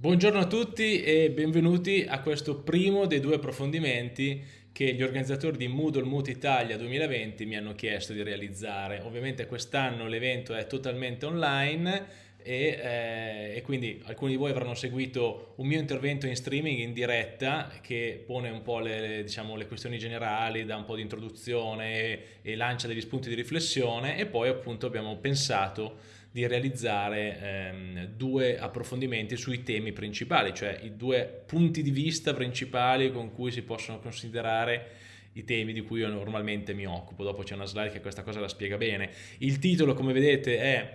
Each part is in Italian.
Buongiorno a tutti e benvenuti a questo primo dei due approfondimenti che gli organizzatori di Moodle Moot Italia 2020 mi hanno chiesto di realizzare. Ovviamente quest'anno l'evento è totalmente online e, eh, e, quindi alcuni di voi avranno seguito un mio intervento in streaming in diretta che pone un po' le, diciamo, le questioni generali, dà un po' di introduzione e, e lancia degli spunti di riflessione e poi appunto abbiamo pensato di realizzare ehm, due approfondimenti sui temi principali, cioè i due punti di vista principali con cui si possono considerare i temi di cui io normalmente mi occupo. Dopo c'è una slide che questa cosa la spiega bene. Il titolo, come vedete, è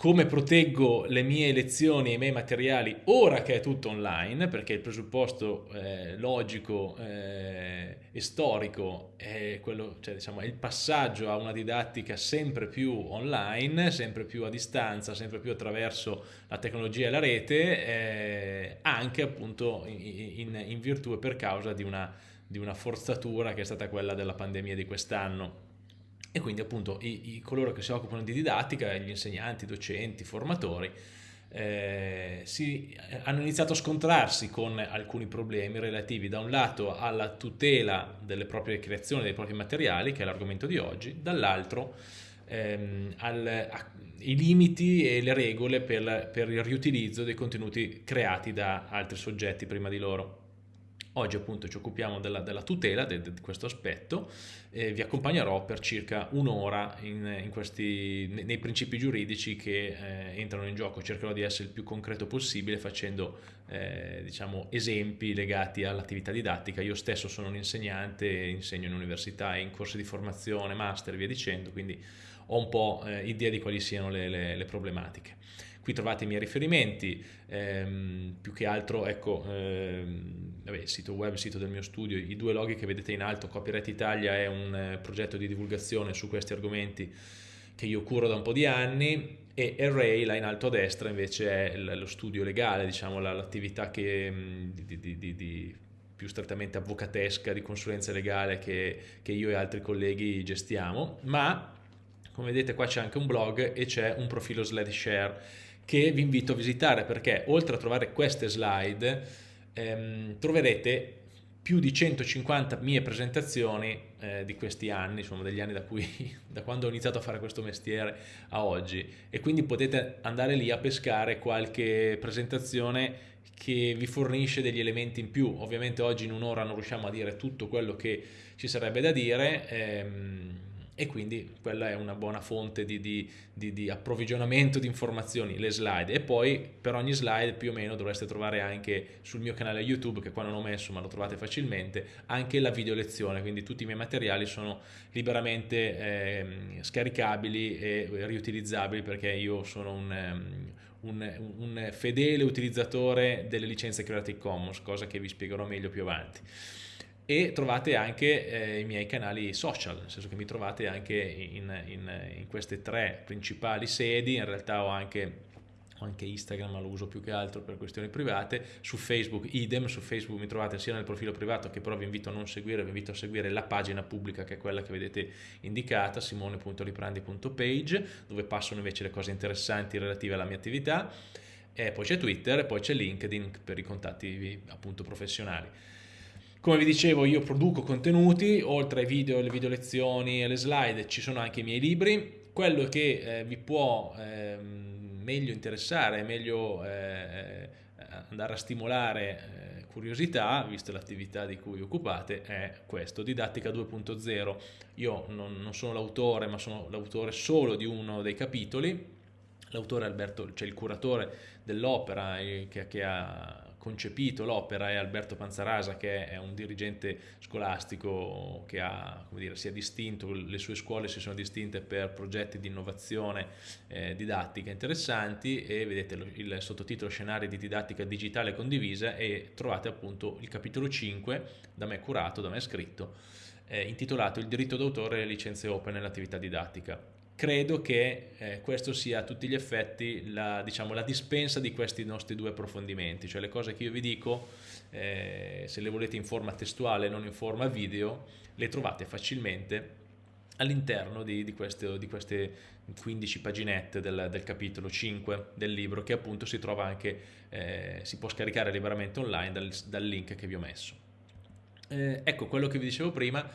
come proteggo le mie lezioni e i miei materiali ora che è tutto online, perché il presupposto eh, logico eh, e storico è, quello, cioè, diciamo, è il passaggio a una didattica sempre più online, sempre più a distanza, sempre più attraverso la tecnologia e la rete, eh, anche appunto in, in, in, virtù e per causa di una, di una forzatura che è stata quella della pandemia di quest'anno e quindi appunto i, i, coloro che si occupano di didattica, gli insegnanti, i docenti, i formatori, eh, si, eh, hanno iniziato a scontrarsi con alcuni problemi relativi da un lato alla tutela delle proprie creazioni, dei propri materiali, che è l'argomento di oggi, dall'altro ehm, i limiti e le regole per, per il riutilizzo dei contenuti creati da altri soggetti prima di loro. Oggi appunto ci occupiamo della, della tutela di questo aspetto e vi accompagnerò per circa un'ora nei principi giuridici che eh, entrano in gioco. Cercherò di essere il più concreto possibile facendo eh, diciamo, esempi legati all'attività didattica. Io stesso sono un insegnante, insegno in università e in corsi di formazione, master e via dicendo, quindi ho un po' eh, idea di quali siano le, le, le problematiche. Qui trovate i miei riferimenti, ehm, più che altro ecco, ehm, vabbè, sito web, sito del mio studio, i due loghi che vedete in alto, Copyright Italia è un eh, progetto di divulgazione su questi argomenti che io curo da un po' di anni e Array là in alto a destra invece è lo studio legale, diciamo l'attività che mm, di, di, di, di più strettamente avvocatesca di consulenza legale che, che, io e altri colleghi gestiamo, ma come vedete qua c'è anche un blog e c'è un profilo SlideShare che vi invito a visitare perché oltre a trovare queste slide ehm, troverete più di 150 mie presentazioni eh, di questi anni, insomma degli anni da, cui, da quando ho iniziato a fare questo mestiere a oggi e quindi potete andare lì a pescare qualche presentazione che vi fornisce degli elementi in più. Ovviamente oggi in un'ora non riusciamo a dire tutto quello che ci sarebbe da dire, ehm, e quindi quella è una buona fonte di, di, di, di, approvvigionamento di informazioni, le slide. E poi per ogni slide più o meno dovreste trovare anche sul mio canale YouTube che qua non ho messo ma lo trovate facilmente anche la video lezione, quindi tutti i miei materiali sono liberamente eh, scaricabili e riutilizzabili perché io sono un, um, un, un fedele utilizzatore delle licenze Creative Commons, cosa che vi spiegherò meglio più avanti e trovate anche eh, i miei canali social, nel senso che mi trovate anche in, in, in queste tre principali sedi, in realtà ho anche anche Instagram ma lo uso più che altro per questioni private, su Facebook idem, su Facebook mi trovate sia nel profilo privato che però vi invito a non seguire, vi invito a seguire la pagina pubblica che è quella che vedete indicata, simone.riprandi.page, dove passano invece le cose interessanti relative alla mia attività, e poi c'è Twitter e poi c'è LinkedIn per i contatti appunto professionali. Come vi dicevo io produco contenuti, oltre ai video, le video lezioni e le slide ci sono anche i miei libri. Quello che eh, vi può eh, meglio interessare, meglio eh, andare a stimolare eh, curiosità, visto l'attività di cui occupate, è questo, Didattica 2.0. Io non, non sono l'autore, ma sono l'autore solo di uno dei capitoli. L'autore Alberto, cioè il curatore dell'opera eh, che, che ha concepito l'opera è Alberto Panzarasa che è un dirigente scolastico che ha, dire, si è distinto, le sue scuole si sono distinte per progetti di innovazione eh, didattica interessanti e vedete il sottotitolo Scenari di didattica digitale condivisa e trovate appunto il capitolo 5 da me curato, da me scritto eh, intitolato Il diritto d'autore e le licenze open nell'attività didattica credo che eh, questo sia a tutti gli effetti la, diciamo, la, dispensa di questi nostri due approfondimenti, cioè le cose che io vi dico, eh, se le volete in forma testuale non in forma video, le trovate facilmente all'interno di, di, queste, di, queste, 15 paginette del, del, capitolo 5 del libro che appunto si trova anche, eh, si può scaricare liberamente online dal, dal link che vi ho messo. Eh, ecco quello che vi dicevo prima,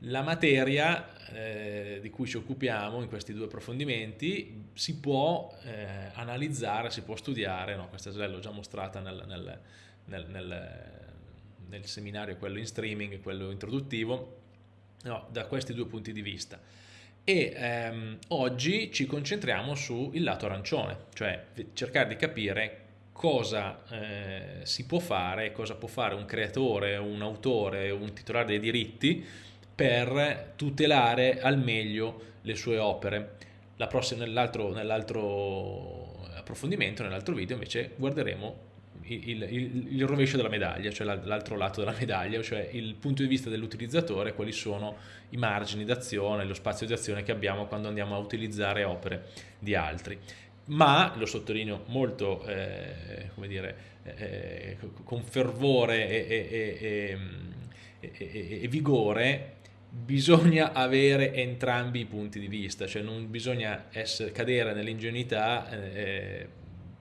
la materia eh, di cui ci occupiamo in questi due approfondimenti si può eh, analizzare, si può studiare, no, questa slide l'ho già mostrata nel, nel, nel, nel, seminario, quello in streaming quello introduttivo, no, da questi due punti di vista. E ehm, oggi ci concentriamo sul lato arancione, cioè cercare di capire cosa eh, si può fare, cosa può fare un creatore, un autore, un titolare dei diritti per tutelare al meglio le sue opere. Nell'altro nell approfondimento, nell'altro video invece guarderemo il, il, il, rovescio della medaglia, cioè l'altro lato della medaglia, cioè il punto di vista dell'utilizzatore, quali sono i margini d'azione, lo spazio di azione che abbiamo quando andiamo a utilizzare opere di altri ma lo sottolineo molto eh, come dire, eh, con fervore e, e, e, e, vigore bisogna avere entrambi i punti di vista cioè non bisogna essere, cadere nell'ingenuità eh,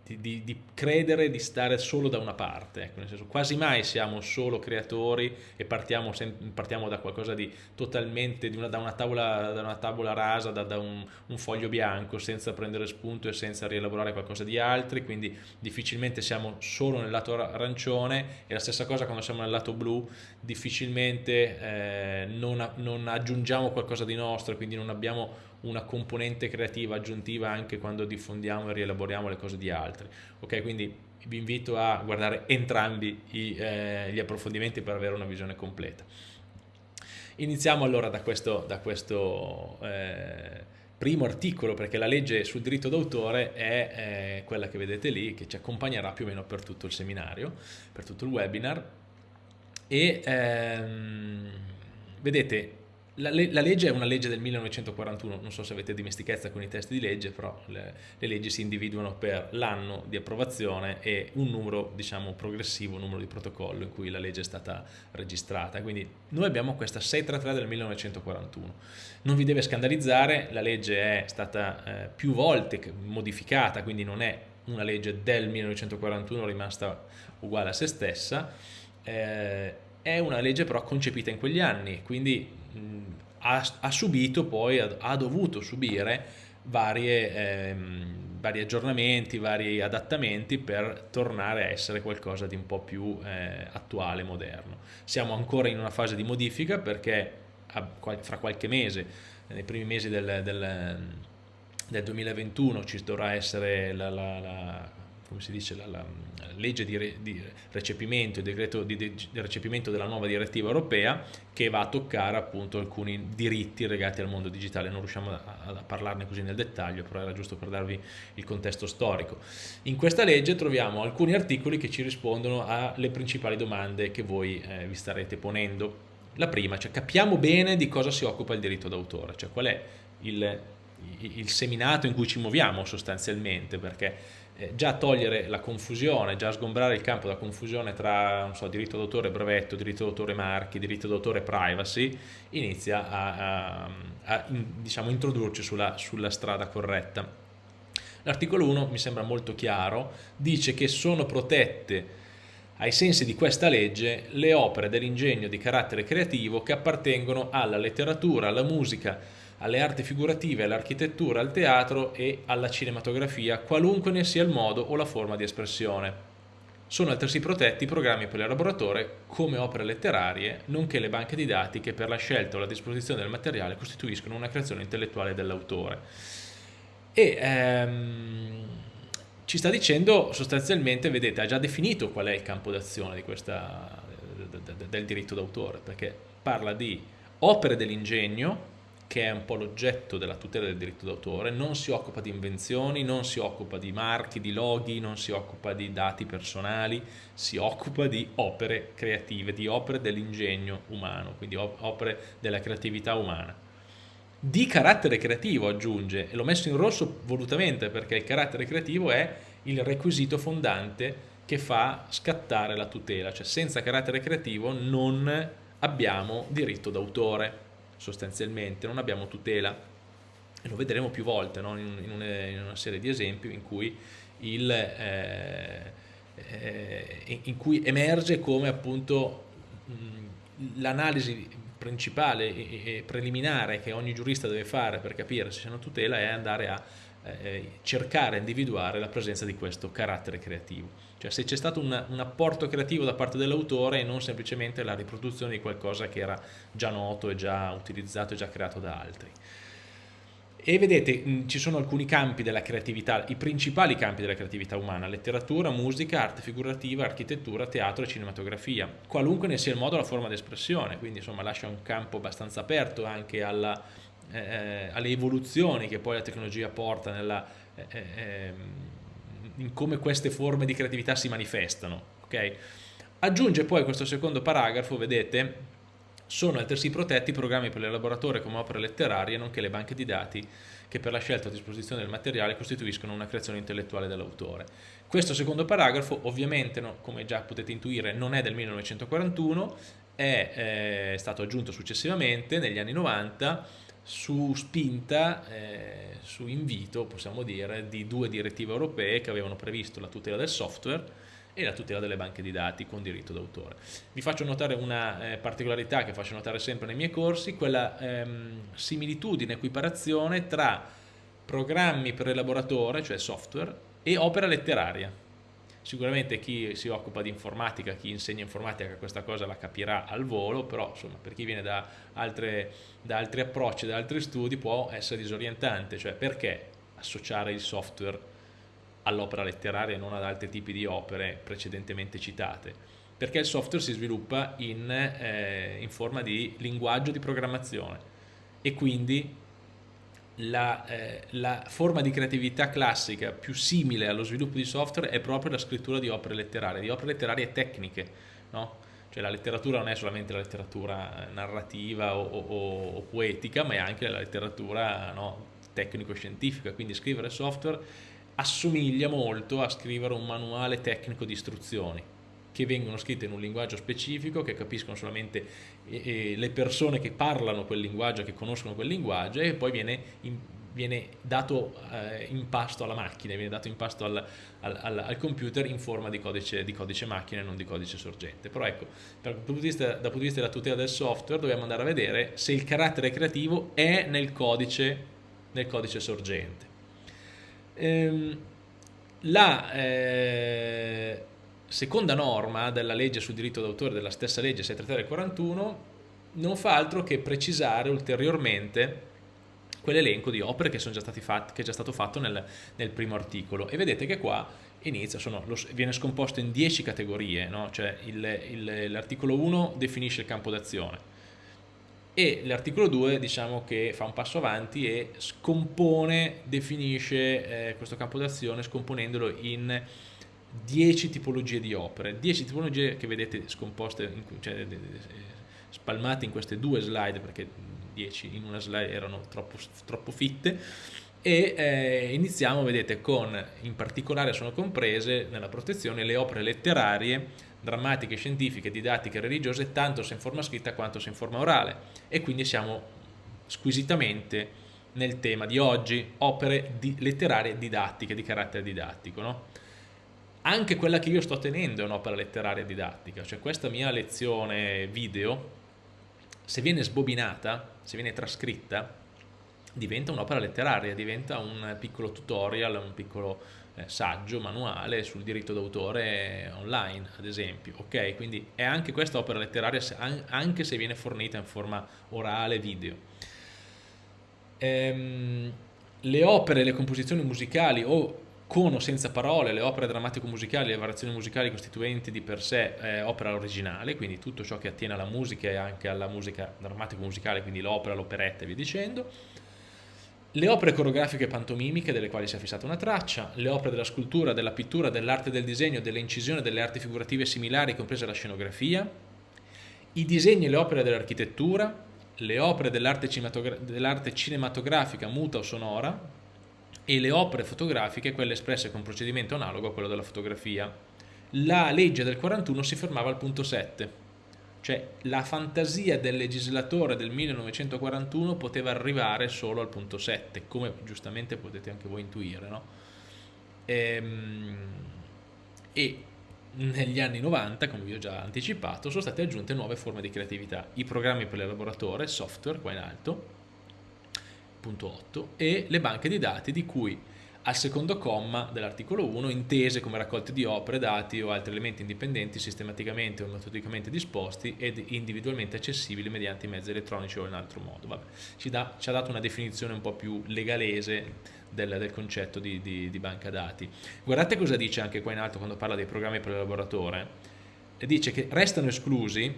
di, di, di, credere di stare solo da una parte, ecco, nel senso quasi mai siamo solo creatori e partiamo, partiamo da qualcosa di totalmente, di una, da, una tavola, da una tavola rasa, da, da un, un, foglio bianco, senza prendere spunto e senza rielaborare qualcosa di altri, quindi difficilmente siamo solo nel lato arancione e la stessa cosa quando siamo nel lato blu, difficilmente eh, non, non aggiungiamo qualcosa di nostro, quindi non abbiamo una componente creativa aggiuntiva anche quando diffondiamo e rielaboriamo le cose di altri. Ok, quindi vi invito a guardare entrambi i, eh, gli approfondimenti per avere una visione completa. Iniziamo allora da questo, da questo eh, primo articolo, perché la legge sul diritto d'autore è eh, quella che vedete lì, che ci accompagnerà più o meno per tutto il seminario, per tutto il webinar. E ehm, vedete, la, la, legge è una legge del 1941, non so se avete dimestichezza con i testi di legge, però le, le leggi si individuano per l'anno di approvazione e un numero, diciamo, progressivo, numero di protocollo in cui la legge è stata registrata. Quindi noi abbiamo questa 633 del 1941. Non vi deve scandalizzare, la legge è stata eh, più volte modificata, quindi non è una legge del 1941 rimasta uguale a se stessa, eh, è una legge però concepita in quegli anni, quindi ha, ha, subito poi, ha, ha dovuto subire varie, ehm, vari aggiornamenti, vari adattamenti per tornare a essere qualcosa di un po' più eh, attuale, moderno. Siamo ancora in una fase di modifica perché a, fra qualche mese, nei primi mesi del, del, del 2021 ci dovrà essere la, la, la come si dice, la, la legge di, re, di recepimento, il decreto di, di, recepimento della nuova direttiva europea che va a toccare appunto alcuni diritti legati al mondo digitale. Non riusciamo a, a parlarne così nel dettaglio, però era giusto per darvi il contesto storico. In questa legge troviamo alcuni articoli che ci rispondono alle principali domande che voi eh, vi starete ponendo. La prima, cioè capiamo bene di cosa si occupa il diritto d'autore, cioè qual è il, il seminato in cui ci muoviamo sostanzialmente, perché eh, già togliere la confusione, già sgombrare il campo da confusione tra so, diritto d'autore brevetto, diritto d'autore marchi, diritto d'autore privacy, inizia a, a, a in, diciamo, introdurci sulla, sulla strada corretta. L'articolo 1 mi sembra molto chiaro, dice che sono protette ai sensi di questa legge le opere dell'ingegno di carattere creativo che appartengono alla letteratura, alla musica, alle arti figurative, all'architettura, al teatro e alla cinematografia, qualunque ne sia il modo o la forma di espressione. Sono altresì protetti i programmi per l'elaboratore come opere letterarie, nonché le banche di dati che per la scelta o la disposizione del materiale costituiscono una creazione intellettuale dell'autore. E ehm, ci sta dicendo sostanzialmente, vedete, ha già definito qual è il campo d'azione del diritto d'autore, perché parla di opere dell'ingegno, che è un po' l'oggetto della tutela del diritto d'autore, non si occupa di invenzioni, non si occupa di marchi, di loghi, non si occupa di dati personali, si occupa di opere creative, di opere dell'ingegno umano, quindi opere della creatività umana. Di carattere creativo aggiunge, e l'ho messo in rosso volutamente perché il carattere creativo è il requisito fondante che fa scattare la tutela, cioè senza carattere creativo non abbiamo diritto d'autore sostanzialmente, non abbiamo tutela e lo vedremo più volte no? in, in, una, in, una, serie di esempi in cui, il, eh, eh, in cui emerge come appunto l'analisi principale e preliminare che ogni giurista deve fare per capire se c'è una tutela è andare a eh, cercare, individuare la presenza di questo carattere creativo. Cioè se c'è stato un, un apporto creativo da parte dell'autore e non semplicemente la riproduzione di qualcosa che era già noto e già utilizzato e già creato da altri. E vedete, ci sono alcuni campi della creatività, i principali campi della creatività umana, letteratura, musica, arte figurativa, architettura, teatro e cinematografia, qualunque ne sia il modo la forma di espressione, quindi insomma lascia un campo abbastanza aperto anche alla, eh, eh, alle evoluzioni che poi la tecnologia porta nella, eh, eh, ehm, in come queste forme di creatività si manifestano. Okay? Aggiunge poi questo secondo paragrafo, vedete, sono altresì protetti i programmi per l'elaboratore come opere letterarie, nonché le banche di dati che per la scelta a disposizione del materiale costituiscono una creazione intellettuale dell'autore. Questo secondo paragrafo, ovviamente, no, come già potete intuire, non è del 1941, è, eh, stato aggiunto successivamente, negli anni 90, su spinta, eh, su invito, possiamo dire, di due direttive europee che avevano previsto la tutela del software e la tutela delle banche di dati con diritto d'autore. Vi faccio notare una eh, particolarità che faccio notare sempre nei miei corsi, quella ehm, similitudine, equiparazione tra programmi per elaboratore, cioè software, e opera letteraria. Sicuramente chi si occupa di informatica, chi insegna informatica questa cosa la capirà al volo, però insomma, per chi viene da, altre, da altri approcci, da altri studi può essere disorientante, cioè perché associare il software all'opera letteraria e non ad altri tipi di opere precedentemente citate, perché il software si sviluppa in, eh, in forma di linguaggio di programmazione e quindi la, eh, la, forma di creatività classica più simile allo sviluppo di software è proprio la scrittura di opere letterarie, di opere letterarie tecniche, no? Cioè la letteratura non è solamente la letteratura narrativa o, o, o poetica, ma è anche la letteratura no, tecnico-scientifica, quindi scrivere software assomiglia molto a scrivere un manuale tecnico di istruzioni che vengono scritte in un linguaggio specifico, che capiscono solamente eh, le persone che parlano quel linguaggio, che conoscono quel linguaggio e poi viene, in, viene dato eh, in pasto alla macchina, viene dato in pasto al, al, al, computer in forma di codice, di codice, macchina e non di codice sorgente. Però ecco, dal punto, vista, dal punto di vista della tutela del software dobbiamo andare a vedere se il carattere creativo è nel codice, nel codice sorgente. Ehm, la eh, seconda norma della legge sul diritto d'autore della stessa legge 633 del 41 non fa altro che precisare ulteriormente quell'elenco di opere che, già fatti, che, è già stato fatto nel, nel, primo articolo e vedete che qua inizia, sono, lo, viene scomposto in 10 categorie, no? cioè l'articolo 1 definisce il campo d'azione, e l'articolo 2 diciamo che fa un passo avanti e scompone, definisce eh, questo campo d'azione scomponendolo in 10 tipologie di opere, 10 tipologie che vedete scomposte, in, cioè, spalmate in queste due slide perché 10 in una slide erano troppo, troppo fitte e eh, iniziamo vedete con in particolare sono comprese nella protezione le opere letterarie drammatiche, scientifiche, didattiche, religiose, tanto se in forma scritta quanto se in forma orale. E quindi siamo squisitamente nel tema di oggi, opere di, letterarie didattiche, di carattere didattico. No? Anche quella che io sto tenendo è un'opera letteraria didattica, cioè questa mia lezione video, se viene sbobinata, se viene trascritta, diventa un'opera letteraria, diventa un piccolo tutorial, un piccolo eh, saggio, manuale sul diritto d'autore online, ad esempio. Ok, quindi è anche questa opera letteraria, anche se viene fornita in forma orale, video. Ehm, le opere, le composizioni musicali o con o senza parole, le opere drammatico-musicali, le variazioni musicali costituenti di per sé eh, opera originale, quindi tutto ciò che attiene alla musica e anche alla musica drammatico-musicale, quindi l'opera, l'operetta e via dicendo. Le opere coreografiche pantomimiche delle quali si è fissata una traccia, le opere della scultura, della pittura, dell'arte del disegno, delle incisioni, delle arti figurative similari, compresa la scenografia, i disegni e le opere dell'architettura, le opere dell'arte dell cinematografica muta o sonora e le opere fotografiche, quelle espresse con procedimento analogo a quello della fotografia. La legge del 41 si fermava al punto 7, cioè la fantasia del legislatore del 1941 poteva arrivare solo al punto 7, come giustamente potete anche voi intuire, no? Ehm, e negli anni 90, come vi ho già anticipato, sono state aggiunte nuove forme di creatività, i programmi per l'elaboratore, software qua in alto, punto 8, e le banche di dati di cui al secondo comma dell'articolo 1 intese come raccolte di opere, dati o altri elementi indipendenti sistematicamente o metodicamente disposti ed individualmente accessibili mediante i mezzi elettronici o in altro modo. Vabbè, ci, da, ci, ha dato una definizione un po' più legalese del, del concetto di, di, di, banca dati. Guardate cosa dice anche qua in alto quando parla dei programmi per l'elaboratore. Dice che restano esclusi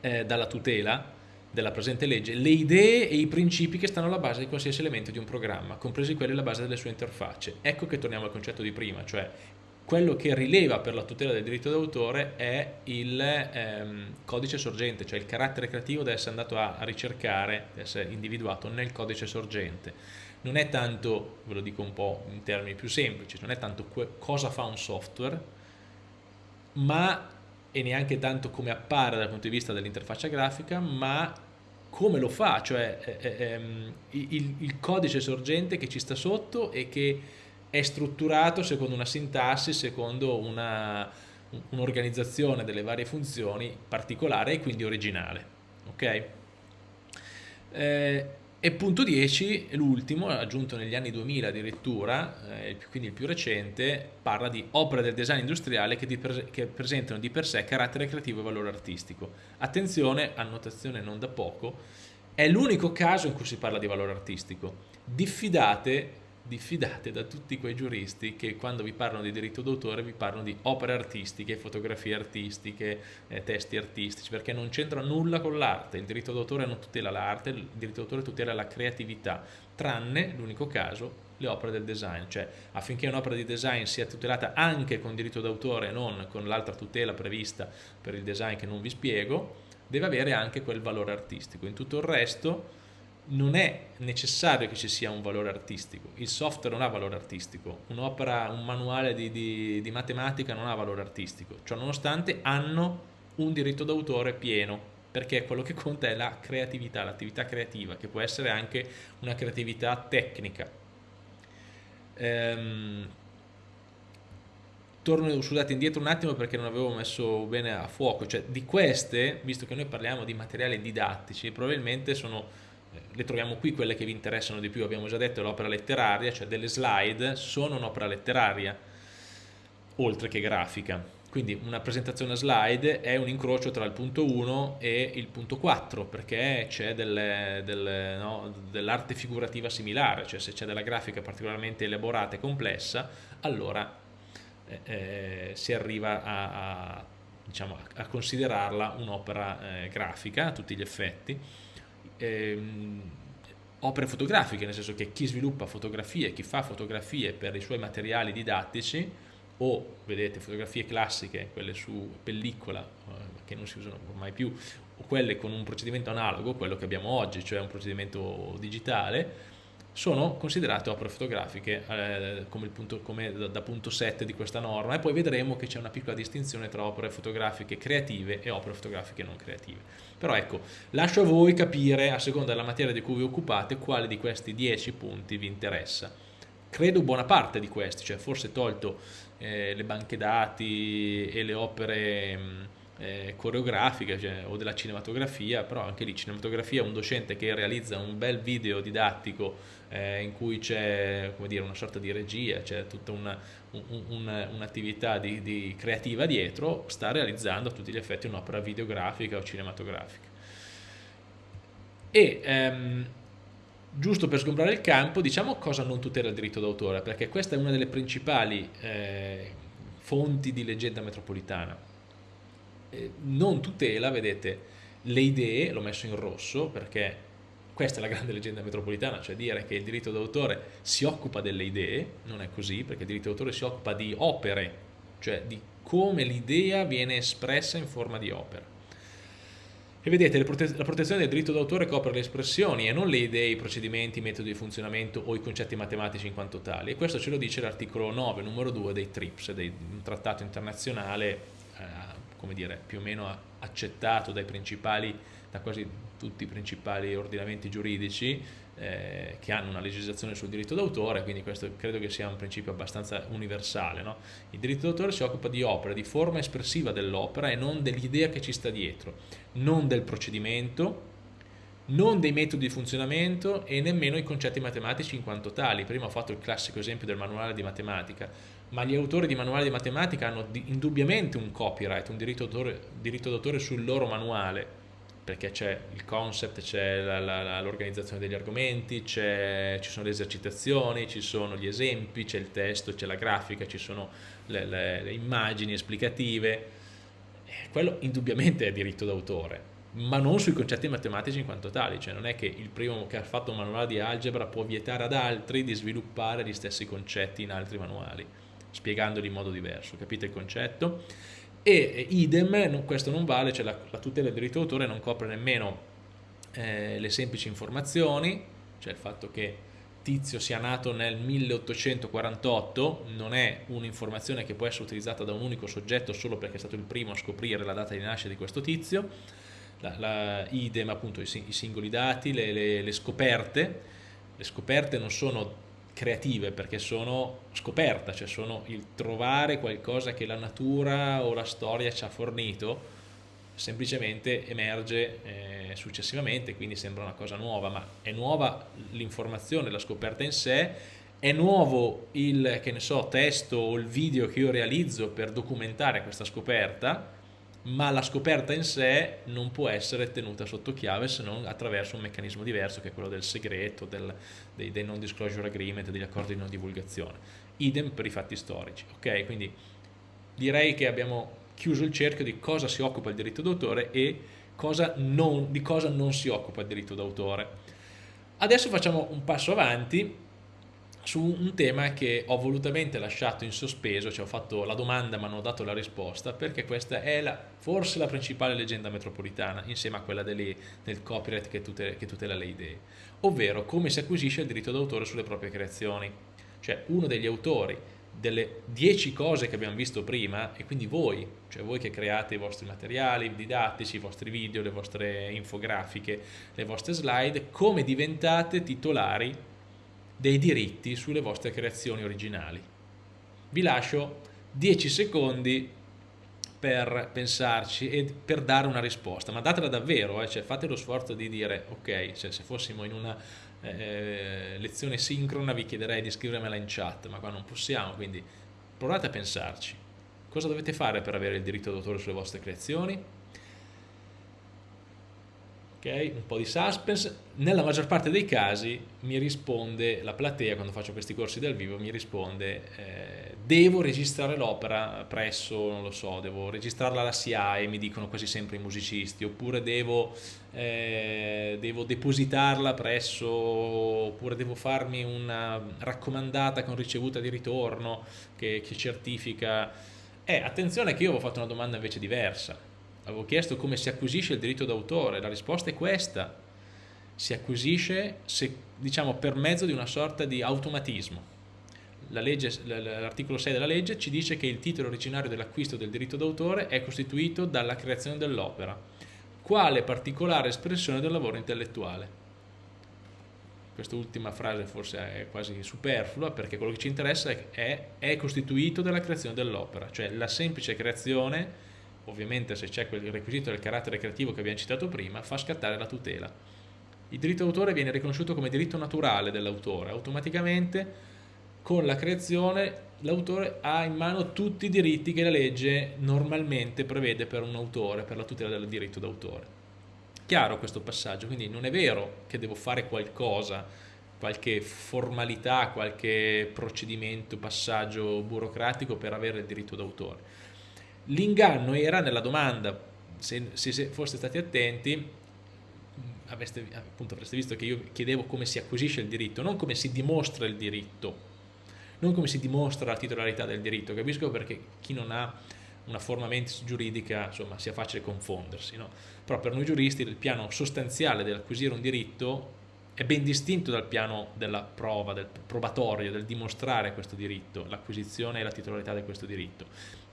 eh, dalla tutela della presente legge le idee e i principi che stanno alla base di qualsiasi elemento di un programma, compresi quelli alla base delle sue interfacce. Ecco che torniamo al concetto di prima, cioè quello che rileva per la tutela del diritto d'autore è il ehm, codice sorgente, cioè il carattere creativo deve essere andato a, a ricercare, deve essere individuato nel codice sorgente. Non è tanto, ve lo dico un po' in termini più semplici, non è tanto cosa fa un software, ma e neanche tanto come appare dal punto di vista dell'interfaccia grafica, ma come lo fa, cioè eh, eh, ehm, il, il, codice sorgente che ci sta sotto e che è strutturato secondo una sintassi, secondo un'organizzazione un delle varie funzioni particolare e quindi originale. Ok? Eh, e punto 10, l'ultimo, aggiunto negli anni 2000 addirittura, eh, quindi il più recente, parla di opere del design industriale che, di che, presentano di per sé carattere creativo e valore artistico. Attenzione, annotazione non da poco, è l'unico caso in cui si parla di valore artistico. Diffidate diffidate da tutti quei giuristi che quando vi parlano di diritto d'autore vi parlano di opere artistiche, fotografie artistiche, eh, testi artistici, perché non c'entra nulla con l'arte, il diritto d'autore non tutela l'arte, il diritto d'autore tutela la creatività, tranne l'unico caso le opere del design, cioè affinché un'opera di design sia tutelata anche con diritto d'autore e non con l'altra tutela prevista per il design che non vi spiego, deve avere anche quel valore artistico, in tutto il resto non è necessario che ci sia un valore artistico, il software non ha valore artistico, un'opera, un manuale di, di, di, matematica non ha valore artistico, ciò nonostante hanno un diritto d'autore pieno, perché quello che conta è la creatività, l'attività creativa, che può essere anche una creatività tecnica. Ehm, torno, scusate, indietro un attimo perché non avevo messo bene a fuoco, cioè di queste, visto che noi parliamo di materiali didattici, probabilmente sono le troviamo qui quelle che vi interessano di più, abbiamo già detto l'opera letteraria, cioè delle slide sono un'opera letteraria, oltre che grafica. Quindi una presentazione a slide è un incrocio tra il punto 1 e il punto 4 perché c'è dell'arte no, dell figurativa similare, cioè se c'è della grafica particolarmente elaborata e complessa, allora eh, eh, si arriva a, a, diciamo, a considerarla un'opera eh, grafica a tutti gli effetti ehm, opere fotografiche, nel senso che chi sviluppa fotografie, chi fa fotografie per i suoi materiali didattici o, vedete, fotografie classiche, quelle su pellicola, eh, che non si usano ormai più, o quelle con un procedimento analogo, quello che abbiamo oggi, cioè un procedimento digitale, sono considerate opere fotografiche eh, come, punto, come da, da, punto 7 di questa norma e poi vedremo che c'è una piccola distinzione tra opere fotografiche creative e opere fotografiche non creative. Però ecco, lascio a voi capire, a seconda della materia di cui vi occupate, quale di questi 10 punti vi interessa. Credo buona parte di questi, cioè forse tolto eh, le banche dati e le opere... Mh, eh, coreografiche cioè, o della cinematografia, però anche lì cinematografia, un docente che realizza un bel video didattico eh, in cui c'è una sorta di regia, c'è tutta un'attività un, un di, di creativa dietro, sta realizzando a tutti gli effetti un'opera videografica o cinematografica. E ehm, giusto per sgombrare il campo, diciamo cosa non tutela il diritto d'autore, perché questa è una delle principali eh, fonti di leggenda metropolitana eh, non tutela, vedete, le idee, l'ho messo in rosso perché questa è la grande leggenda metropolitana, cioè dire che il diritto d'autore si occupa delle idee, non è così, perché il diritto d'autore si occupa di opere, cioè di come l'idea viene espressa in forma di opera. E vedete, la protezione del diritto d'autore copre le espressioni e non le idee, i procedimenti, i metodi di funzionamento o i concetti matematici in quanto tali. E questo ce lo dice l'articolo 9, numero 2 dei TRIPS, un trattato internazionale eh, come dire, più o meno accettato dai principali, da quasi tutti i principali ordinamenti giuridici eh, che hanno una legislazione sul diritto d'autore, quindi questo credo che sia un principio abbastanza universale. No? Il diritto d'autore si occupa di opera, di forma espressiva dell'opera e non dell'idea che ci sta dietro, non del procedimento, non dei metodi di funzionamento e nemmeno i concetti matematici in quanto tali. Prima ho fatto il classico esempio del manuale di matematica, ma gli autori di manuali di matematica hanno indubbiamente un copyright, un diritto d'autore sul loro manuale, perché c'è il concept, c'è l'organizzazione degli argomenti, ci sono le esercitazioni, ci sono gli esempi, c'è il testo, c'è la grafica, ci sono le, le, le immagini esplicative. Quello indubbiamente è diritto d'autore, ma non sui concetti matematici in quanto tali, cioè non è che il primo che ha fatto un manuale di algebra può vietare ad altri di sviluppare gli stessi concetti in altri manuali, spiegandoli in modo diverso, capite il concetto? e idem, questo non vale, cioè la, la tutela del diritto d'autore non copre nemmeno eh, le semplici informazioni, cioè il fatto che Tizio sia nato nel 1848 non è un'informazione che può essere utilizzata da un unico soggetto solo perché è stato il primo a scoprire la data di nascita di questo tizio, la, la idem appunto i, i singoli dati, le, le, le scoperte, le scoperte non sono creative perché sono scoperta, cioè sono il trovare qualcosa che la natura o la storia ci ha fornito, semplicemente emerge eh, successivamente, quindi sembra una cosa nuova, ma è nuova l'informazione, la scoperta in sé, è nuovo il so, testo o il video che io realizzo per documentare questa scoperta, ma la scoperta in sé non può essere tenuta sotto chiave se non attraverso un meccanismo diverso che è quello del segreto, del, dei, dei, non disclosure agreement, degli accordi di non divulgazione. Idem per i fatti storici, ok? Quindi direi che abbiamo chiuso il cerchio di cosa si occupa il diritto d'autore e cosa non, di cosa non si occupa il diritto d'autore. Adesso facciamo un passo avanti su un tema che ho volutamente lasciato in sospeso, cioè ho fatto la domanda ma non ho dato la risposta, perché questa è la, forse la principale leggenda metropolitana, insieme a quella delle, del copyright che tutela, che tutela le idee, ovvero come si acquisisce il diritto d'autore sulle proprie creazioni. Cioè uno degli autori delle dieci cose che abbiamo visto prima, e quindi voi, cioè voi che create i vostri materiali didattici, i vostri video, le vostre infografiche, le vostre slide, come diventate titolari dei diritti sulle vostre creazioni originali. Vi lascio 10 secondi per pensarci e per dare una risposta, ma datela davvero, eh? cioè fate lo sforzo di dire ok, cioè se fossimo in una eh, lezione sincrona vi chiederei di scrivermela in chat, ma qua non possiamo, quindi provate a pensarci. Cosa dovete fare per avere il diritto d'autore sulle vostre creazioni? Okay? Un po' di suspense. Nella maggior parte dei casi mi risponde la platea, quando faccio questi corsi dal vivo, mi risponde eh, devo registrare l'opera presso, non lo so, devo registrarla alla SIAE, mi dicono quasi sempre i musicisti, oppure devo, eh, devo depositarla presso, oppure devo farmi una raccomandata con ricevuta di ritorno che, che certifica. Eh, attenzione che io avevo fatto una domanda invece diversa avevo chiesto come si acquisisce il diritto d'autore, la risposta è questa, si acquisisce se, diciamo, per mezzo di una sorta di automatismo. L'articolo 6 della legge ci dice che il titolo originario dell'acquisto del diritto d'autore è costituito dalla creazione dell'opera, quale particolare espressione del lavoro intellettuale. Quest'ultima frase forse è quasi superflua perché quello che ci interessa è, è costituito dalla creazione dell'opera, cioè la semplice creazione ovviamente se c'è quel requisito del carattere creativo che abbiamo citato prima, fa scattare la tutela. Il diritto d'autore viene riconosciuto come diritto naturale dell'autore, automaticamente con la creazione l'autore ha in mano tutti i diritti che la legge normalmente prevede per un autore, per la tutela del diritto d'autore. Chiaro questo passaggio, quindi non è vero che devo fare qualcosa, qualche formalità, qualche procedimento, passaggio burocratico per avere il diritto d'autore L'inganno era nella domanda, se, se foste stati attenti, avreste, appunto, avreste visto che io chiedevo come si acquisisce il diritto, non come si dimostra il diritto, non come si dimostra la titolarità del diritto. Capisco perché chi non ha una forma mentis giuridica insomma, sia facile confondersi, no? però per noi giuristi il piano sostanziale dell'acquisire un diritto è ben distinto dal piano della prova, del probatorio, del dimostrare questo diritto, l'acquisizione e la titolarità di questo diritto.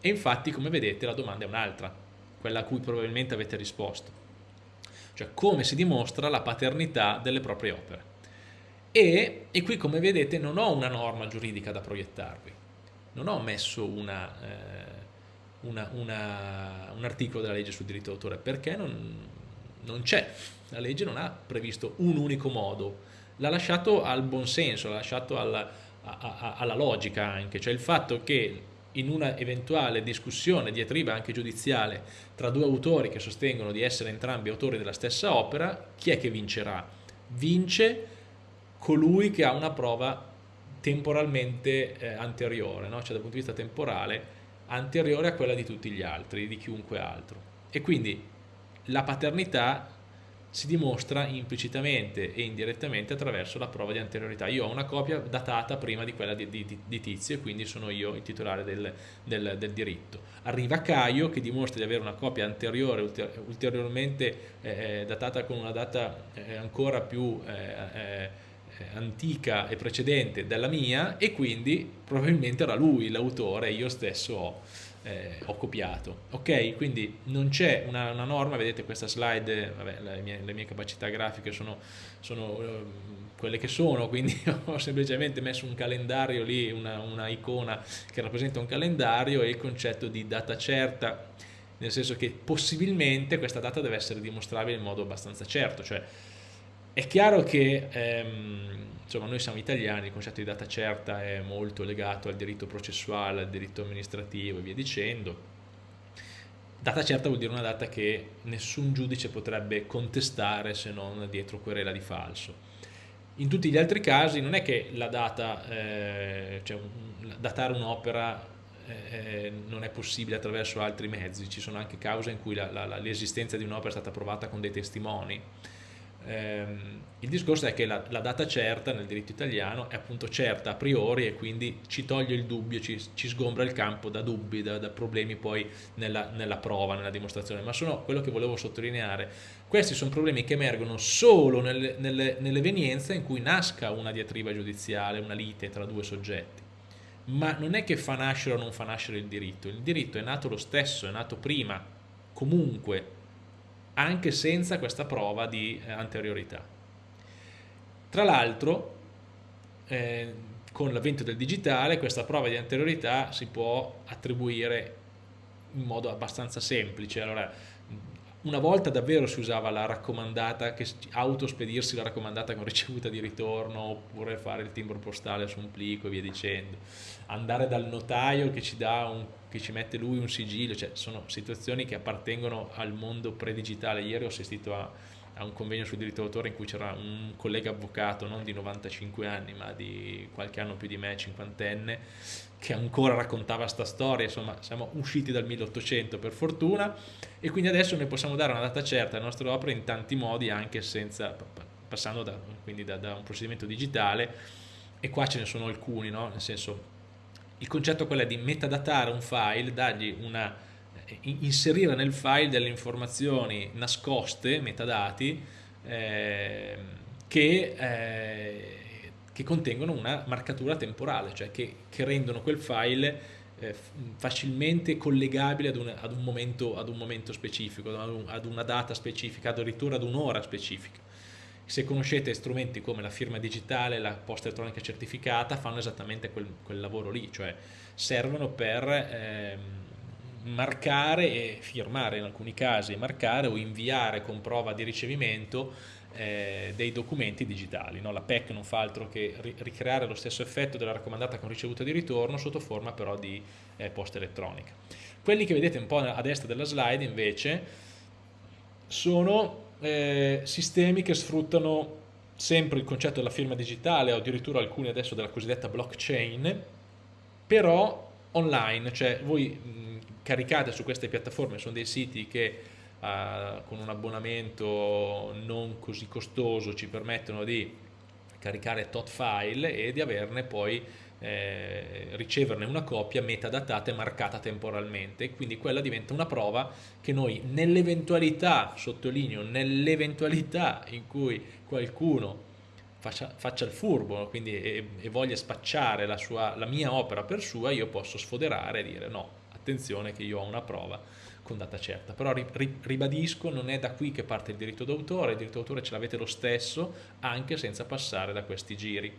E infatti, come vedete, la domanda è un'altra. quella a cui probabilmente avete risposto. Cioè come si dimostra la paternità delle proprie opere. E, e qui come vedete non ho una norma giuridica da proiettarvi, non ho messo una, eh, una, una, un articolo della legge sul diritto d'autore perché non, non c'è, la legge non ha previsto un unico modo, l'ha lasciato al buon senso, l'ha lasciato alla, a, a, alla logica anche, cioè il fatto che in una eventuale discussione diatriba anche giudiziale tra due autori che sostengono di essere entrambi autori della stessa opera, chi è che vincerà? Vince colui che ha una prova temporalmente eh, anteriore, no? cioè dal punto di vista temporale anteriore a quella di tutti gli altri, di chiunque altro. E quindi la paternità si dimostra implicitamente e indirettamente attraverso la prova di anteriorità. Io ho una copia datata prima di quella di, di, di Tizio e quindi sono io il titolare del, del, del, diritto. Arriva Caio che dimostra di avere una copia anteriore ulteriormente eh, eh, datata con una data eh, ancora più eh, eh, antica e precedente della mia e quindi probabilmente era lui l'autore e io stesso ho eh, ho copiato. Ok, quindi non c'è una, una, norma, vedete questa slide, vabbè, le, mie, le mie capacità grafiche sono, sono uh, quelle che sono, quindi ho semplicemente messo un calendario lì, una, una icona che rappresenta un calendario e il concetto di data certa, nel senso che possibilmente questa data deve essere dimostrabile in modo abbastanza certo, cioè è chiaro che ehm, insomma noi siamo italiani, il concetto di data certa è molto legato al diritto processuale, al diritto amministrativo e via dicendo. Data certa vuol dire una data che nessun giudice potrebbe contestare se non dietro querela di falso. In tutti gli altri casi non è che la data, eh, cioè datare un'opera eh, non è possibile attraverso altri mezzi, ci sono anche cause in cui l'esistenza di un'opera è stata provata con dei testimoni, Ehm, il discorso è che la, la, data certa nel diritto italiano è appunto certa a priori e quindi ci toglie il dubbio, ci, ci sgombra il campo da dubbi, da, da problemi poi nella, nella, prova, nella dimostrazione. Ma sono quello che volevo sottolineare. Questi sono problemi che emergono solo nelle, nelle, nell'evenienza in cui nasca una diatriba giudiziale, una lite tra due soggetti. Ma non è che fa nascere o non fa nascere il diritto. Il diritto è nato lo stesso, è nato prima, comunque, anche senza questa prova di eh, anteriorità. Tra l'altro, eh, con l'avvento del digitale, questa prova di anteriorità si può attribuire in modo abbastanza semplice. Allora, una volta davvero si usava la raccomandata, che autospedirsi la raccomandata con ricevuta di ritorno oppure fare il timbro postale su un plico e via dicendo, andare dal notaio che ci, un, che ci mette lui un sigillo, cioè sono situazioni che appartengono al mondo pre-digitale. Ieri ho assistito a, a un convegno sul diritto d'autore in cui c'era un collega avvocato non di 95 anni ma di qualche anno più di me, cinquantenne, che ancora raccontava sta storia, insomma siamo usciti dal 1800 per fortuna e quindi adesso noi possiamo dare una data certa alle nostre opere in tanti modi anche senza, passando da, da, da un procedimento digitale e qua ce ne sono alcuni, no? nel senso il concetto è di metadatare un file, dargli una, inserire nel file delle informazioni nascoste, metadati, eh, che eh, che contengono una marcatura temporale, cioè che, che rendono quel file eh, facilmente collegabile ad un, ad, un momento, ad un, momento, specifico, ad, un, ad, una data specifica, addirittura ad un'ora specifica. Se conoscete strumenti come la firma digitale, la posta elettronica certificata, fanno esattamente quel, quel lavoro lì, cioè servono per eh, marcare e firmare in alcuni casi, marcare o inviare con prova di ricevimento eh, dei documenti digitali. No? La PEC non fa altro che ri ricreare lo stesso effetto della raccomandata con ricevuta di ritorno sotto forma però di eh, posta elettronica. Quelli che vedete un po' a destra della slide invece sono eh, sistemi che sfruttano sempre il concetto della firma digitale o addirittura alcuni adesso della cosiddetta blockchain, però online, cioè voi mh, caricate su queste piattaforme, sono dei siti che eh, con un abbonamento non così costoso ci permettono di caricare tot file e di averne poi eh, riceverne una copia metadatata e marcata temporalmente quindi quella diventa una prova che noi nell'eventualità, sottolineo, nell'eventualità in cui qualcuno faccia, faccia il furbo quindi, e, e, voglia spacciare la, sua, la mia opera per sua, io posso sfoderare e dire no, attenzione che io ho una prova con data certa, però ribadisco non è da qui che parte il diritto d'autore, il diritto d'autore ce l'avete lo stesso anche senza passare da questi giri.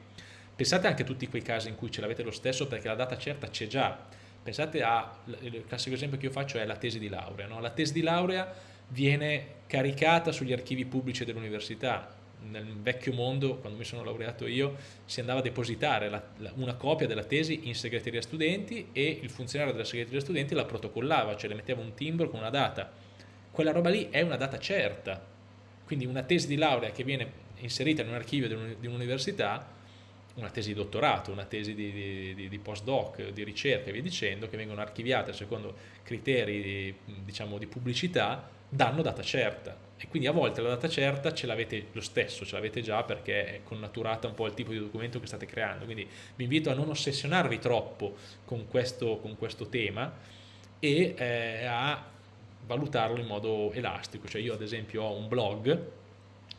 Pensate anche a tutti quei casi in cui ce l'avete lo stesso perché la data certa c'è già, pensate a, il classico esempio che io faccio è la tesi di laurea, no? la tesi di laurea viene caricata sugli archivi pubblici dell'università, nel vecchio mondo, quando mi sono laureato io, si andava a depositare la, la, una copia della tesi in segreteria studenti e il funzionario della segreteria studenti la protocollava, cioè le metteva un timbro con una data. Quella roba lì è una data certa, quindi una tesi di laurea che viene inserita in un archivio di un'università, una tesi di dottorato, una tesi di, di, di, di postdoc, di ricerca e via dicendo, che vengono archiviate secondo criteri diciamo, di pubblicità, danno data certa. E quindi a volte la data certa ce l'avete lo stesso, ce l'avete già perché è connaturata un po' al tipo di documento che state creando, quindi vi invito a non ossessionarvi troppo con questo, con questo tema e eh, a valutarlo in modo elastico, cioè io ad esempio ho un blog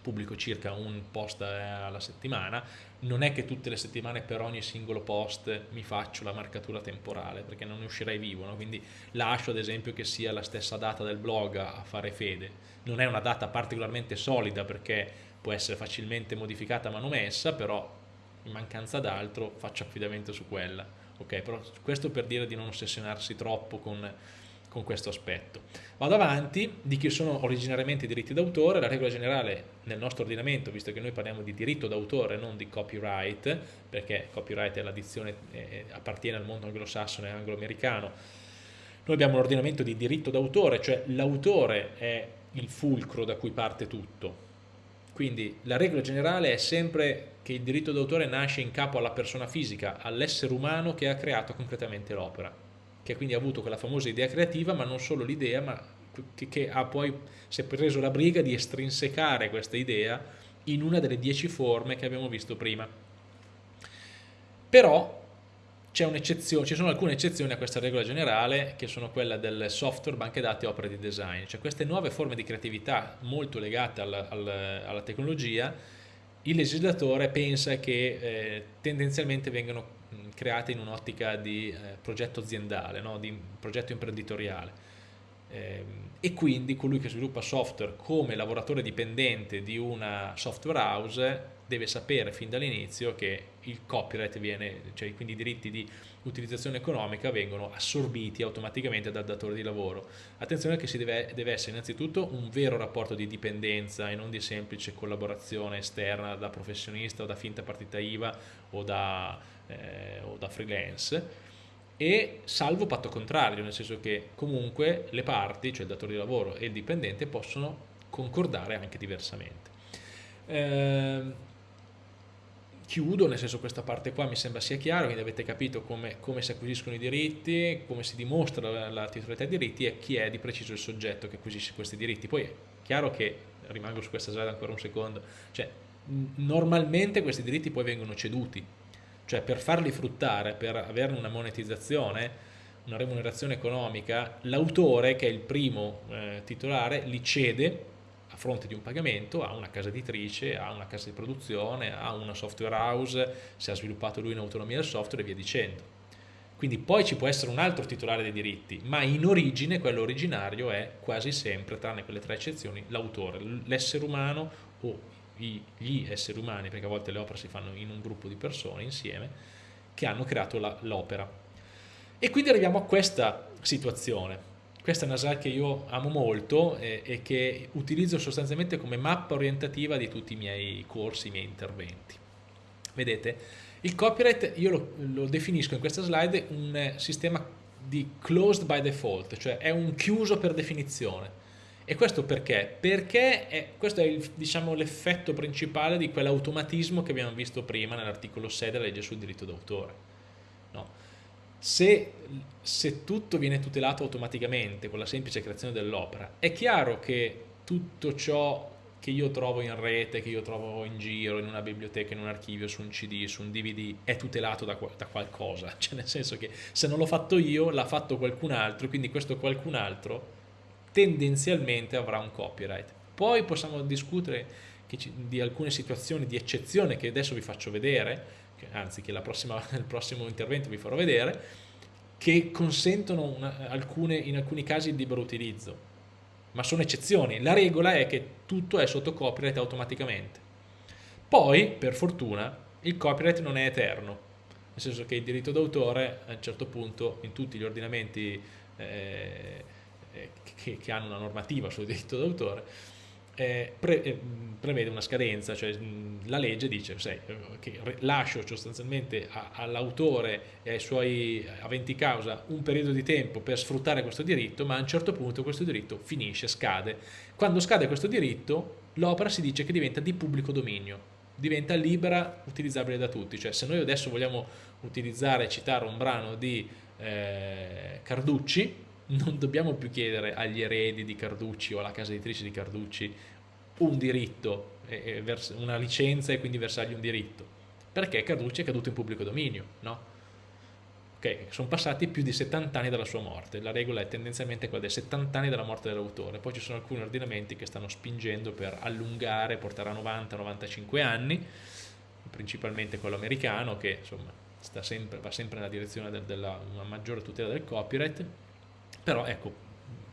pubblico circa un post eh, alla settimana, non è che tutte le settimane per ogni singolo post mi faccio la marcatura temporale perché non ne uscirei vivo, no? quindi lascio ad esempio che sia la stessa data del blog a fare fede, non è una data particolarmente solida perché può essere facilmente modificata manomessa, però in mancanza d'altro faccio affidamento su quella, ok? Però questo per dire di non ossessionarsi troppo con con questo aspetto. Vado avanti, di chi sono originariamente i diritti d'autore, la regola generale nel nostro ordinamento, visto che noi parliamo di diritto d'autore, non di copyright, perché copyright è l'addizione, eh, appartiene al mondo anglosassone e anglo-americano, noi abbiamo un ordinamento di diritto d'autore, cioè l'autore è il fulcro da cui parte tutto. Quindi la regola generale è sempre che il diritto d'autore nasce in capo alla persona fisica, all'essere umano che ha creato concretamente l'opera che quindi ha avuto quella famosa idea creativa, ma non solo l'idea, ma che, che, ha poi si è preso la briga di estrinsecare questa idea in una delle dieci forme che abbiamo visto prima. Però ci sono alcune eccezioni a questa regola generale che sono quella del software, banche dati e opere di design, cioè queste nuove forme di creatività molto legate alla, alla, alla tecnologia, il legislatore pensa che eh, tendenzialmente vengano create in un'ottica di eh, progetto aziendale, no? di progetto imprenditoriale. Eh, e quindi colui che sviluppa software come lavoratore dipendente di una software house deve sapere fin dall'inizio che il copyright viene, cioè quindi i diritti di utilizzazione economica vengono assorbiti automaticamente dal datore di lavoro. Attenzione che si deve, deve essere innanzitutto un vero rapporto di dipendenza e non di semplice collaborazione esterna da professionista o da finta partita IVA o da eh, o da freelance e salvo patto contrario, nel senso che comunque le parti, cioè il datore di lavoro e il dipendente, possono concordare anche diversamente. Eh, chiudo, nel senso questa parte qua mi sembra sia chiaro, quindi avete capito come, come si acquisiscono i diritti, come si dimostra la, la titolarità dei diritti e chi è di preciso il soggetto che acquisisce questi diritti. Poi è chiaro che, rimango su questa slide ancora un secondo, cioè normalmente questi diritti poi vengono ceduti, cioè per farli fruttare, per averne una monetizzazione, una remunerazione economica, l'autore che è il primo eh, titolare li cede a fronte di un pagamento a una casa editrice, a una casa di produzione, a una software house, se ha sviluppato lui in autonomia il software e via dicendo. Quindi poi ci può essere un altro titolare dei diritti, ma in origine quello originario è quasi sempre, tranne quelle tre eccezioni, l'autore, l'essere umano o gli esseri umani, perché a volte le opere si fanno in un gruppo di persone insieme, che hanno creato l'opera. E quindi arriviamo a questa situazione. Questa è una slide che io amo molto e, e, che utilizzo sostanzialmente come mappa orientativa di tutti i miei corsi, i miei interventi. Vedete, il copyright io lo, lo definisco in questa slide un sistema di closed by default, cioè è un chiuso per definizione e questo perché? Perché è, questo è diciamo, l'effetto principale di quell'automatismo che abbiamo visto prima nell'articolo 6 della legge sul diritto d'autore. No? Se, se tutto viene tutelato automaticamente con la semplice creazione dell'opera, è chiaro che tutto ciò che io trovo in rete, che io trovo in giro, in una biblioteca, in un archivio, su un CD, su un DVD, è tutelato da, da qualcosa. Cioè nel senso che se non l'ho fatto io, l'ha fatto qualcun altro, quindi questo qualcun altro tendenzialmente avrà un copyright. Poi possiamo discutere di alcune situazioni di eccezione che adesso vi faccio vedere, anzi che prossima, nel prossimo intervento vi farò vedere, che consentono una, alcune, in alcuni casi il libero utilizzo, ma sono eccezioni. La regola è che tutto è sotto copyright automaticamente. Poi, per fortuna, il copyright non è eterno, nel senso che il diritto d'autore a un certo punto in tutti gli ordinamenti eh, eh che, che, hanno una normativa sul diritto d'autore eh, pre, eh, prevede una scadenza, cioè mh, la legge dice sai, che lascio sostanzialmente all'autore e ai suoi aventi causa un periodo di tempo per sfruttare questo diritto, ma a un certo punto questo diritto finisce, scade. Quando scade questo diritto, l'opera si dice che diventa di pubblico dominio, diventa libera, utilizzabile da tutti. Cioè se noi adesso vogliamo utilizzare, citare un brano di eh, Carducci, non dobbiamo più chiedere agli eredi di Carducci o alla casa editrice di Carducci un diritto, una licenza e quindi versargli un diritto, perché Carducci è caduto in pubblico dominio, no? Ok, sono passati più di 70 anni dalla sua morte, la regola è tendenzialmente quella dei 70 anni dalla morte dell'autore, poi ci sono alcuni ordinamenti che stanno spingendo per allungare, portare a 90-95 anni, principalmente quello americano che insomma sempre, va sempre nella direzione del, della una maggiore tutela del copyright, però ecco,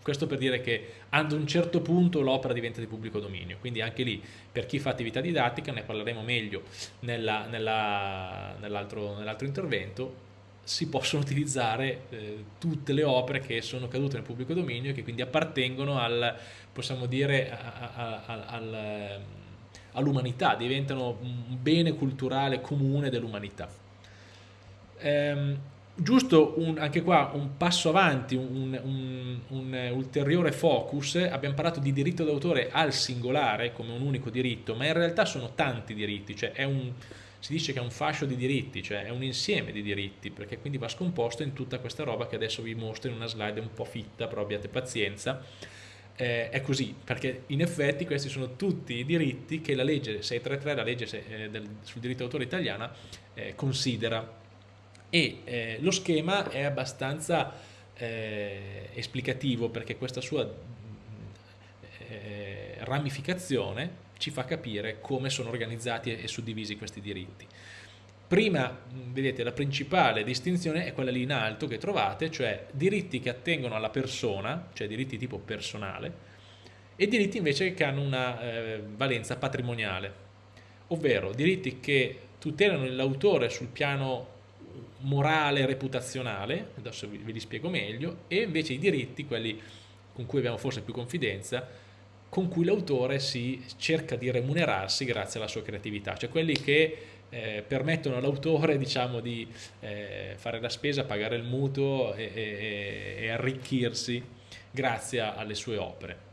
questo per dire che ad un certo punto l'opera diventa di pubblico dominio, quindi anche lì per chi fa attività didattica, ne parleremo meglio nell'altro nell intervento, si possono utilizzare eh, tutte le opere che sono cadute nel pubblico dominio e che quindi appartengono al, possiamo dire, all'umanità, diventano un bene culturale comune dell'umanità. Ehm, giusto un, anche qua un passo avanti, un, un, un, ulteriore focus, abbiamo parlato di diritto d'autore al singolare come un unico diritto, ma in realtà sono tanti diritti, cioè si dice che è un fascio di diritti, cioè è un insieme di diritti, perché quindi va scomposto in tutta questa roba che adesso vi mostro in una slide un po' fitta, però abbiate pazienza. Eh, è così, perché in effetti questi sono tutti i diritti che la legge 633, la legge eh, sul diritto d'autore italiana, eh, considera. E eh, lo schema è abbastanza eh, esplicativo perché questa sua eh, ramificazione ci fa capire come sono organizzati e suddivisi questi diritti. Prima, vedete, la principale distinzione è quella lì in alto che trovate, cioè diritti che attengono alla persona, cioè diritti tipo personale, e diritti invece che hanno una eh, valenza patrimoniale, ovvero diritti che tutelano l'autore sul piano morale reputazionale, adesso ve li spiego meglio, e invece i diritti, quelli con cui abbiamo forse più confidenza, con cui l'autore si cerca di remunerarsi grazie alla sua creatività, cioè quelli che eh, permettono all'autore diciamo, di eh, fare la spesa, pagare il mutuo e, e, e arricchirsi grazie alle sue opere.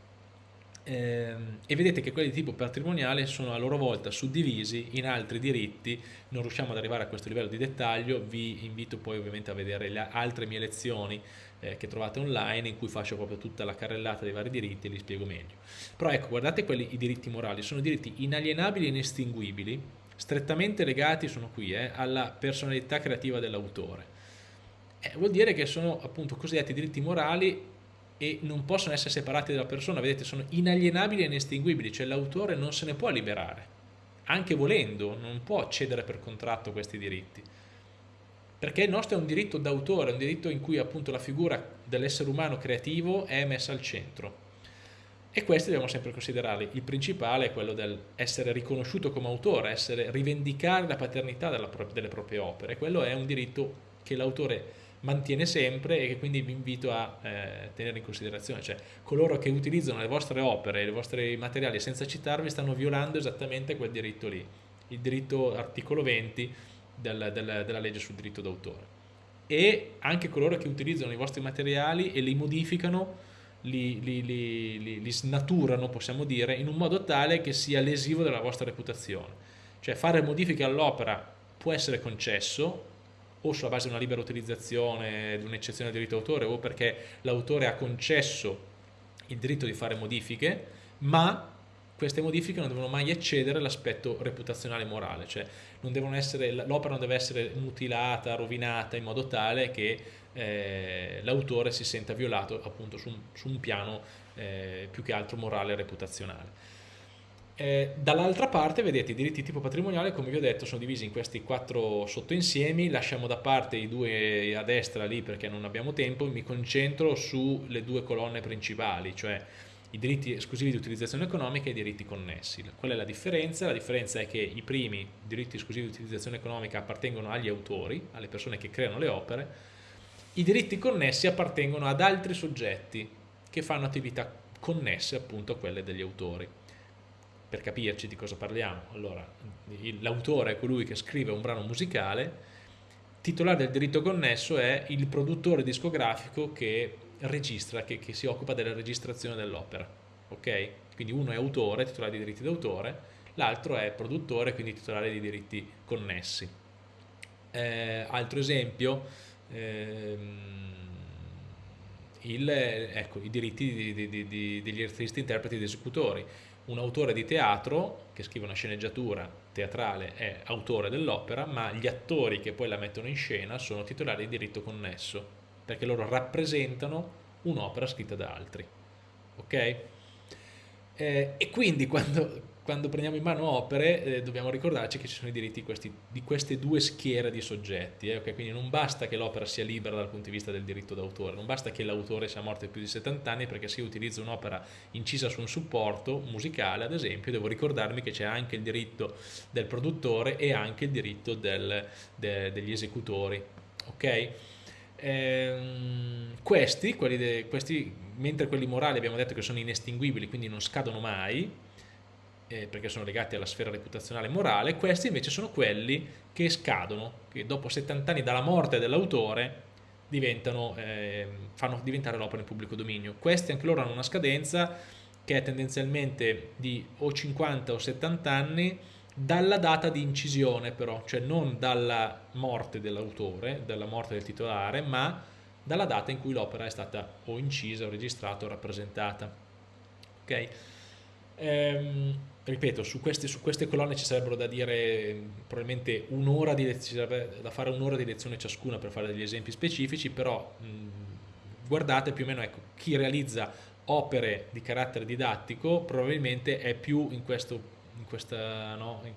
Eh, e vedete che quelli di tipo patrimoniale sono a loro volta suddivisi in altri diritti, non riusciamo ad arrivare a questo livello di dettaglio, vi invito poi ovviamente a vedere le altre mie lezioni eh, che trovate online in cui faccio proprio tutta la carrellata dei vari diritti e li spiego meglio. Però ecco, guardate quelli, i diritti morali, sono diritti inalienabili e inestinguibili, strettamente legati, sono qui, eh, alla personalità creativa dell'autore. Eh, vuol dire che sono appunto cosiddetti diritti morali e non possono essere separati dalla persona, vedete, sono inalienabili e inestinguibili, cioè l'autore non se ne può liberare, anche volendo, non può cedere per contratto questi diritti perché il nostro è un diritto d'autore, un diritto in cui appunto la figura dell'essere umano creativo è messa al centro. E questi dobbiamo sempre considerarli. Il principale è quello dell'essere riconosciuto come autore, essere, rivendicare la paternità della, delle proprie opere. Quello è un diritto che l'autore mantiene sempre e che quindi vi invito a eh, tenere in considerazione. Cioè, coloro che utilizzano le vostre opere, i vostri materiali senza citarvi stanno violando esattamente quel diritto lì. Il diritto articolo 20 del, del, della legge sul diritto d'autore e anche coloro che utilizzano i vostri materiali e li modificano li, li, li, li, snaturano, possiamo dire, in un modo tale che sia lesivo della vostra reputazione. Cioè fare modifiche all'opera può essere concesso o sulla base di una libera utilizzazione, di un'eccezione al diritto d'autore o perché l'autore ha concesso il diritto di fare modifiche, ma queste modifiche non devono mai eccedere l'aspetto reputazionale e morale, cioè l'opera non deve essere mutilata, rovinata in modo tale che eh, l'autore si senta violato appunto su un, su un piano eh, più che altro morale e reputazionale. Eh, dall'altra parte, vedete, i diritti tipo patrimoniale, come vi ho detto, sono divisi in questi quattro sottoinsiemi, lasciamo da parte i due a destra lì perché non abbiamo tempo, mi concentro sulle due colonne principali, cioè i diritti esclusivi di utilizzazione economica e i diritti connessi. Qual è la differenza? La differenza è che i primi diritti esclusivi di utilizzazione economica appartengono agli autori, alle persone che creano le opere, i diritti connessi appartengono ad altri soggetti che fanno attività connesse appunto a quelle degli autori. Per capirci di cosa parliamo, allora l'autore è colui che scrive un brano musicale, titolare del diritto connesso è il produttore discografico che registra, che, che si occupa della registrazione dell'opera. Ok? Quindi uno è autore, titolare di diritti d'autore, l'altro è produttore, quindi titolare di diritti connessi. Eh, altro esempio, ehm, il, ecco, i diritti di, di, di, degli artisti, interpreti ed esecutori. Un autore di teatro che scrive una sceneggiatura teatrale è autore dell'opera, ma gli attori che poi la mettono in scena sono titolari di diritto connesso perché loro rappresentano un'opera scritta da altri. Ok? Eh, e quindi quando, quando, prendiamo in mano opere eh, dobbiamo ricordarci che ci sono i diritti questi, di queste due schiere di soggetti, eh, okay? quindi non basta che l'opera sia libera dal punto di vista del diritto d'autore, non basta che l'autore sia morto più di 70 anni perché se io utilizzo un'opera incisa su un supporto musicale ad esempio devo ricordarmi che c'è anche il diritto del produttore e anche il diritto del, de, degli esecutori. ok? Ehm, questi, questi, mentre quelli morali abbiamo detto che sono inestinguibili, quindi non scadono mai, eh, perché sono legati alla sfera reputazionale e morale, questi invece sono quelli che scadono, che dopo 70 anni dalla morte dell'autore diventano, eh, fanno diventare l'opera in pubblico dominio. Questi anche loro hanno una scadenza che è tendenzialmente di o 50 o 70 anni, dalla data di incisione però, cioè non dalla morte dell'autore, dalla morte del titolare, ma dalla data in cui l'opera è stata o incisa, o registrata o rappresentata. Ok? Ehm, ripeto, su queste, su queste, colonne ci sarebbero da dire probabilmente un'ora di da fare un'ora di lezione ciascuna per fare degli esempi specifici, però mh, guardate più o meno ecco, chi realizza opere di carattere didattico probabilmente è più in questo in, questa, no, in,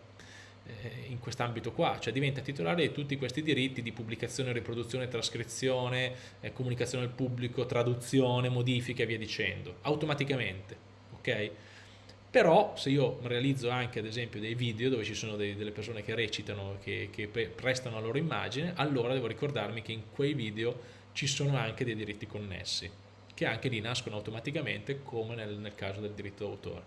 eh, in quest'ambito qua, cioè diventa titolare di tutti questi diritti di pubblicazione, riproduzione, trascrizione, eh, comunicazione al pubblico, traduzione, modifiche e via dicendo, automaticamente, ok? Però se io realizzo anche ad esempio dei video dove ci sono dei, delle persone che recitano, che, che prestano la loro immagine, allora devo ricordarmi che in quei video ci sono anche dei diritti connessi, che anche lì nascono automaticamente come nel, nel caso del diritto d'autore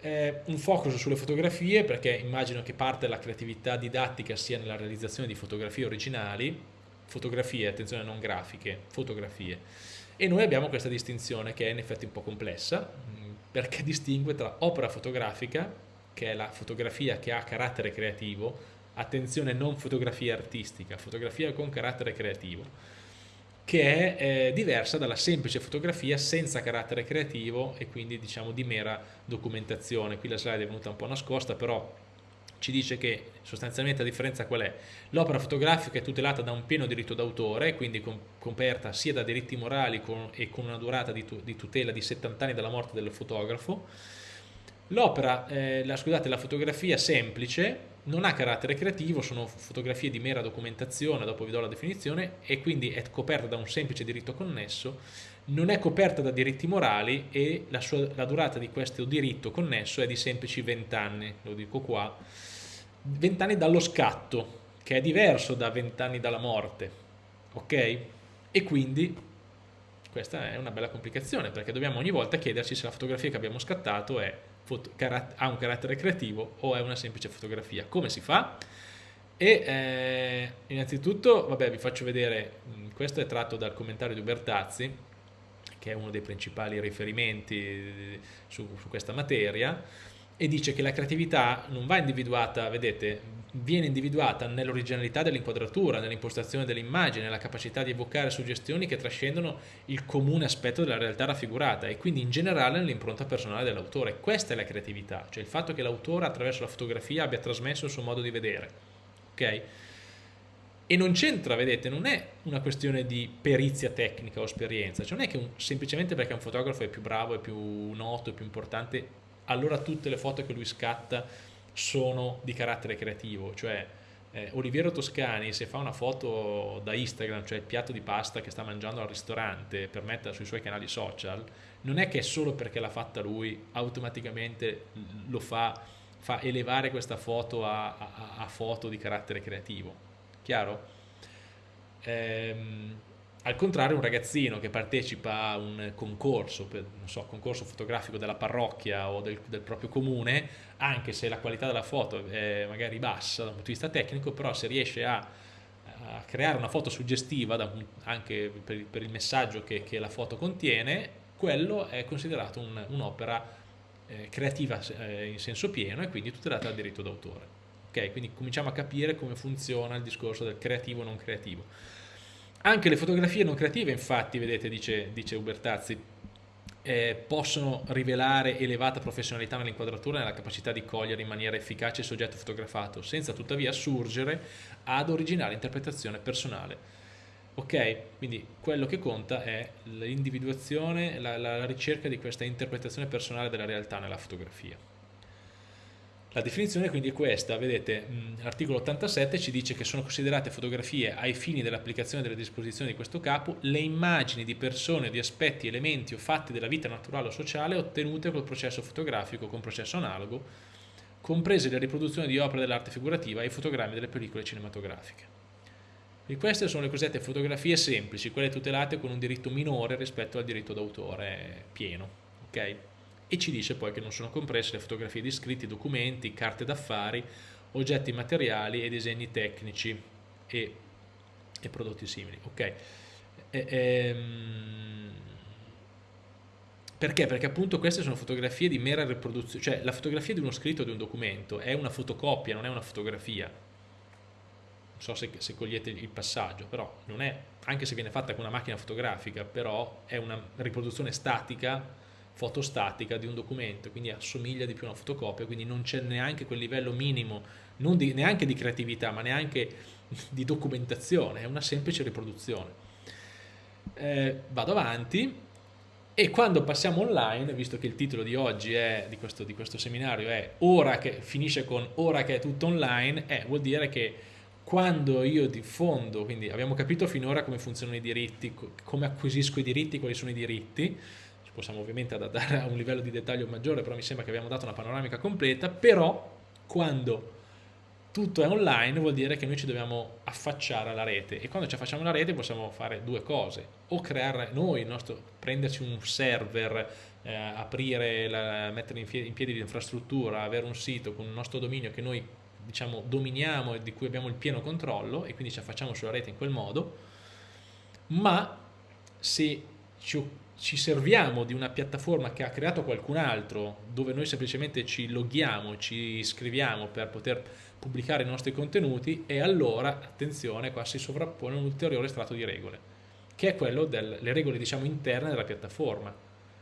eh, un focus sulle fotografie perché immagino che parte della creatività didattica sia nella realizzazione di fotografie originali, fotografie, attenzione non grafiche, fotografie. E noi abbiamo questa distinzione che è in effetti un po' complessa perché distingue tra opera fotografica, che è la fotografia che ha carattere creativo, attenzione non fotografia artistica, fotografia con carattere creativo, che è eh, diversa dalla semplice fotografia senza carattere creativo e quindi diciamo di mera documentazione. Qui la slide è venuta un po' nascosta, però ci dice che sostanzialmente la differenza qual è? L'opera fotografica è tutelata da un pieno diritto d'autore, quindi coperta sia da diritti morali e con una durata di, tu, di, tutela di 70 anni dalla morte del fotografo. L'opera, eh, scusate, la fotografia semplice non ha carattere creativo, sono fotografie di mera documentazione, dopo vi do la definizione, e quindi è coperta da un semplice diritto connesso, non è coperta da diritti morali e la, sua, la durata di questo diritto connesso è di semplici 20 anni, lo dico qua, 20 anni dallo scatto, che è diverso da 20 anni dalla morte, ok? E quindi questa è una bella complicazione perché dobbiamo ogni volta chiederci se la fotografia che abbiamo scattato è ha un carattere creativo o è una semplice fotografia. Come si fa? E eh, innanzitutto, vabbè, vi faccio vedere, questo è tratto dal commentario di Ubertazzi, che è uno dei principali riferimenti su, su questa materia, e dice che la creatività non va individuata, vedete, viene individuata nell'originalità dell'inquadratura, nell'impostazione dell'immagine, nella capacità di evocare suggestioni che trascendono il comune aspetto della realtà raffigurata e quindi in generale nell'impronta personale dell'autore. Questa è la creatività, cioè il fatto che l'autore attraverso la fotografia abbia trasmesso il suo modo di vedere. Ok? E non c'entra, vedete, non è una questione di perizia tecnica o esperienza, cioè non è che un, semplicemente perché un fotografo è più bravo, è più noto, è più importante, allora tutte le foto che lui scatta sono di carattere creativo, cioè eh, Oliviero Toscani se fa una foto da Instagram, cioè il piatto di pasta che sta mangiando al ristorante per metterla sui suoi canali social, non è che solo perché l'ha fatta lui automaticamente lo fa, fa elevare questa foto a, a, a foto di carattere creativo, chiaro? Ehm, al contrario un ragazzino che partecipa a un concorso, per, non so, concorso fotografico della parrocchia o del, del, proprio comune, anche se la qualità della foto è magari bassa dal punto di vista tecnico, però se riesce a, a creare una foto suggestiva un, anche per, per, il messaggio che, che, la foto contiene, quello è considerato un'opera eh, creativa eh, in senso pieno e quindi tutelata dal diritto d'autore. Quindi cominciamo a capire come funziona il discorso del creativo non creativo. Anche le fotografie non creative, infatti, vedete, dice, dice Ubertazzi, eh, possono rivelare elevata professionalità nell'inquadratura e nella capacità di cogliere in maniera efficace il soggetto fotografato, senza tuttavia surgere ad originale interpretazione personale. Ok? Quindi quello che conta è l'individuazione, la, la ricerca di questa interpretazione personale della realtà nella fotografia. La definizione quindi è questa, vedete, l'articolo 87 ci dice che sono considerate fotografie ai fini dell'applicazione delle disposizioni di questo capo le immagini di persone, di aspetti, elementi o fatti della vita naturale o sociale ottenute col processo fotografico con processo analogo, comprese le riproduzioni di opere dell'arte figurativa e i fotogrammi delle pellicole cinematografiche. E queste sono le cosiddette fotografie semplici, quelle tutelate con un diritto minore rispetto al diritto d'autore pieno. Okay? E ci dice poi che non sono comprese le fotografie di scritti, documenti, carte d'affari, oggetti materiali e disegni tecnici e, e prodotti simili. Ok. E, ehm, perché? Perché appunto queste sono fotografie di mera riproduzione, cioè la fotografia di uno scritto o di un documento è una fotocopia, non è una fotografia. Non so se, se cogliete il passaggio, però non è, anche se viene fatta con una macchina fotografica, però è una riproduzione statica fotostatica di un documento, quindi assomiglia di più a una fotocopia, quindi non c'è neanche quel livello minimo, di, neanche di creatività, ma neanche di documentazione, è una semplice riproduzione. Eh, vado avanti e quando passiamo online, visto che il titolo di oggi è, di, questo, di questo seminario è ora che finisce con ora che è tutto online, eh, vuol dire che quando io diffondo, quindi abbiamo capito finora come funzionano i diritti, come acquisisco i diritti, quali sono i diritti, possiamo ovviamente adattare a un livello di dettaglio maggiore, però mi sembra che abbiamo dato una panoramica completa, però quando tutto è online vuol dire che noi ci dobbiamo affacciare alla rete e quando ci affacciamo alla rete possiamo fare due cose, o creare noi, nostro, prenderci un server, eh, aprire, la, mettere in, in piedi l'infrastruttura, avere un sito con il nostro dominio che noi diciamo dominiamo e di cui abbiamo il pieno controllo e quindi ci affacciamo sulla rete in quel modo, ma se ci ci serviamo di una piattaforma che ha creato qualcun altro dove noi semplicemente ci loghiamo, ci iscriviamo per poter pubblicare i nostri contenuti e allora, attenzione, qua si sovrappone un ulteriore strato di regole che è quello delle regole diciamo interne della piattaforma.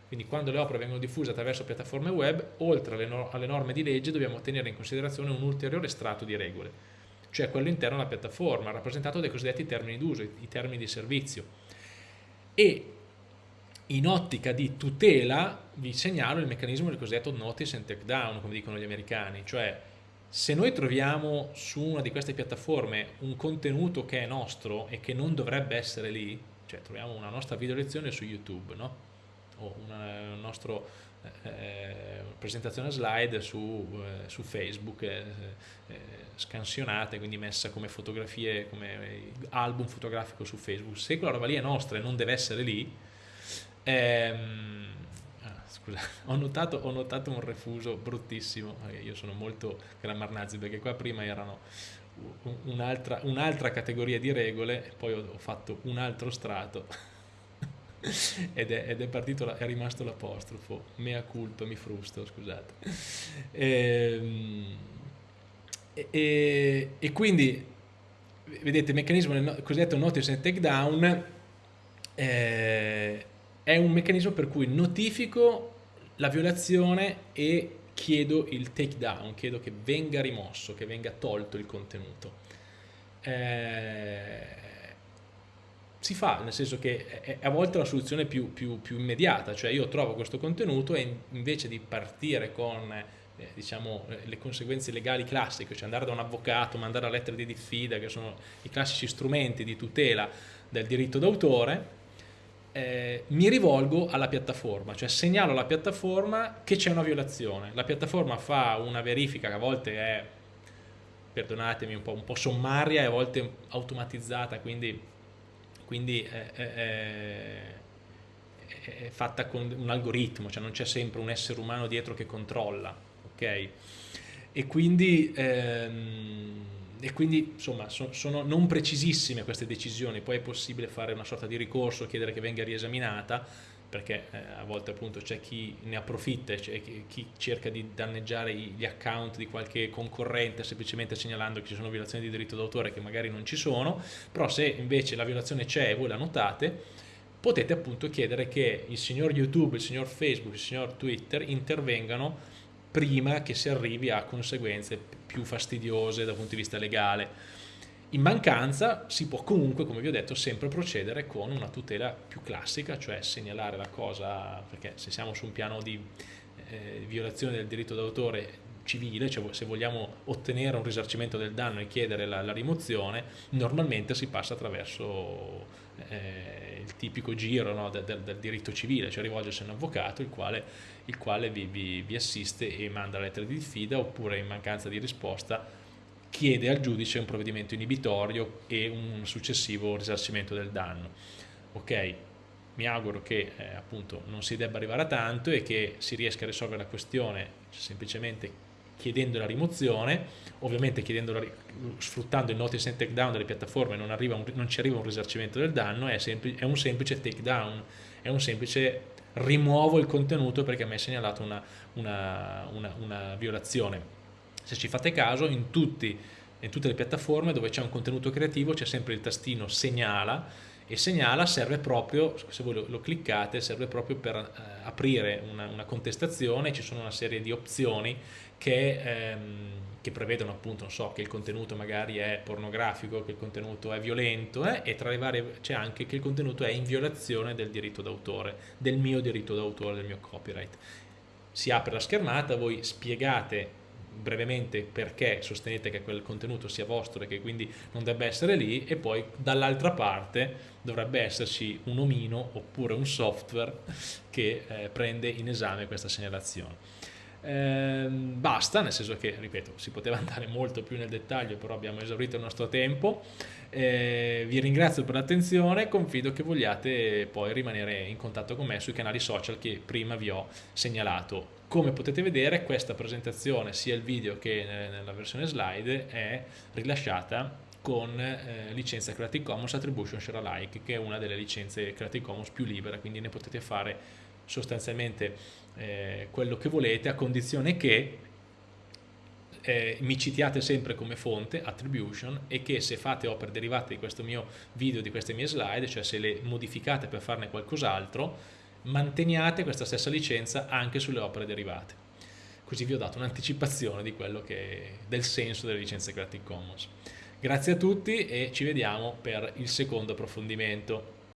Quindi quando le opere vengono diffuse attraverso piattaforme web oltre alle, no alle norme di legge dobbiamo tenere in considerazione un ulteriore strato di regole cioè quello interno alla piattaforma rappresentato dai cosiddetti termini d'uso, i termini di servizio. E in ottica di tutela vi segnalo il meccanismo del cosiddetto notice and take down, come dicono gli americani, cioè se noi troviamo su una di queste piattaforme un contenuto che è nostro e che non dovrebbe essere lì, cioè troviamo una nostra video lezione su YouTube, no? o una, nostra eh, presentazione slide su, eh, su Facebook eh, eh, scansionate, quindi messa come fotografie, come album fotografico su Facebook, se quella roba lì è nostra e non deve essere lì, Ehm, ah, scusa, ho notato, ho notato, un refuso bruttissimo, io sono molto grammarnazi perché qua prima erano un'altra un categoria di regole e poi ho, ho fatto un altro strato. Ed, è, ed è, partito, è rimasto l'apostrofo, mea culpa, mi frusto, scusate. Ehm, e, e, quindi, vedete, il meccanismo del cosiddetto notice and takedown eh, è un meccanismo per cui notifico la violazione e chiedo il takedown, chiedo che venga rimosso, che venga tolto il contenuto. Eh, si fa, nel senso che è a volte la soluzione più, più, più immediata, cioè io trovo questo contenuto e invece di partire con eh, diciamo, eh, le conseguenze legali classiche, cioè andare da un avvocato, mandare la lettera di diffida, che sono i classici strumenti di tutela del diritto d'autore, eh, mi rivolgo alla piattaforma, cioè segnalo alla piattaforma che c'è una violazione. La piattaforma fa una verifica che a volte è, perdonatemi, un po', un po sommaria e a volte automatizzata, quindi, quindi è, è, è, fatta con un algoritmo, cioè non c'è sempre un essere umano dietro che controlla. Okay? E quindi... Ehm, e quindi insomma so, sono non precisissime queste decisioni, poi è possibile fare una sorta di ricorso, chiedere che venga riesaminata, perché eh, a volte appunto c'è chi ne approfitta, c'è chi, cerca di danneggiare gli account di qualche concorrente semplicemente segnalando che ci sono violazioni di diritto d'autore che magari non ci sono, però se invece la violazione c'è e voi la notate, potete appunto chiedere che il signor YouTube, il signor Facebook, il signor Twitter intervengano prima che si arrivi a conseguenze più fastidiose dal punto di vista legale. In mancanza si può comunque, come vi ho detto, sempre procedere con una tutela più classica, cioè segnalare la cosa, perché se siamo su un piano di eh, violazione del diritto d'autore civile, cioè se vogliamo ottenere un risarcimento del danno e chiedere la, la rimozione, normalmente si passa attraverso eh, il tipico giro no, del, del, diritto civile, cioè rivolgersi a un avvocato il quale, il quale vi, vi, vi, assiste e manda lettera di diffida oppure in mancanza di risposta chiede al giudice un provvedimento inibitorio e un successivo risarcimento del danno. Ok, mi auguro che eh, appunto non si debba arrivare a tanto e che si riesca a risolvere la questione semplicemente chiedendo la rimozione, ovviamente la, sfruttando il notice and takedown delle piattaforme non, un, non, ci arriva un risarcimento del danno, è, è un semplice takedown, è un semplice rimuovo il contenuto perché mi è segnalato una, una, una, una violazione. Se ci fate caso, in, tutti, in tutte le piattaforme dove c'è un contenuto creativo c'è sempre il tastino segnala e segnala serve proprio, se voi lo, cliccate, serve proprio per eh, aprire una, una, contestazione, ci sono una serie di opzioni che, ehm, che prevedono appunto, so, che il contenuto magari è pornografico, che il contenuto è violento eh, e tra le varie c'è anche che il contenuto è in violazione del diritto d'autore, del mio diritto d'autore, del mio copyright. Si apre la schermata, voi spiegate brevemente perché sostenete che quel contenuto sia vostro e che quindi non debba essere lì e poi dall'altra parte dovrebbe esserci un omino oppure un software che eh, prende in esame questa segnalazione. Eh, basta, nel senso che, ripeto, si poteva andare molto più nel dettaglio, però abbiamo esaurito il nostro tempo. Eh, vi ringrazio per l'attenzione e confido che vogliate poi rimanere in contatto con me sui canali social che prima vi ho segnalato. Come potete vedere questa presentazione, sia il video che nella versione slide, è rilasciata con eh, licenza Creative Commons Attribution Share Alike, che è una delle licenze Creative Commons più libere, quindi ne potete fare sostanzialmente eh, quello che volete a condizione che eh, mi citiate sempre come fonte, attribution, e che se fate opere derivate di questo mio video, di queste mie slide, cioè se le modificate per farne qualcos'altro, manteniate questa stessa licenza anche sulle opere derivate. Così vi ho dato un'anticipazione del senso delle licenze Creative Commons. Grazie a tutti e ci vediamo per il secondo approfondimento.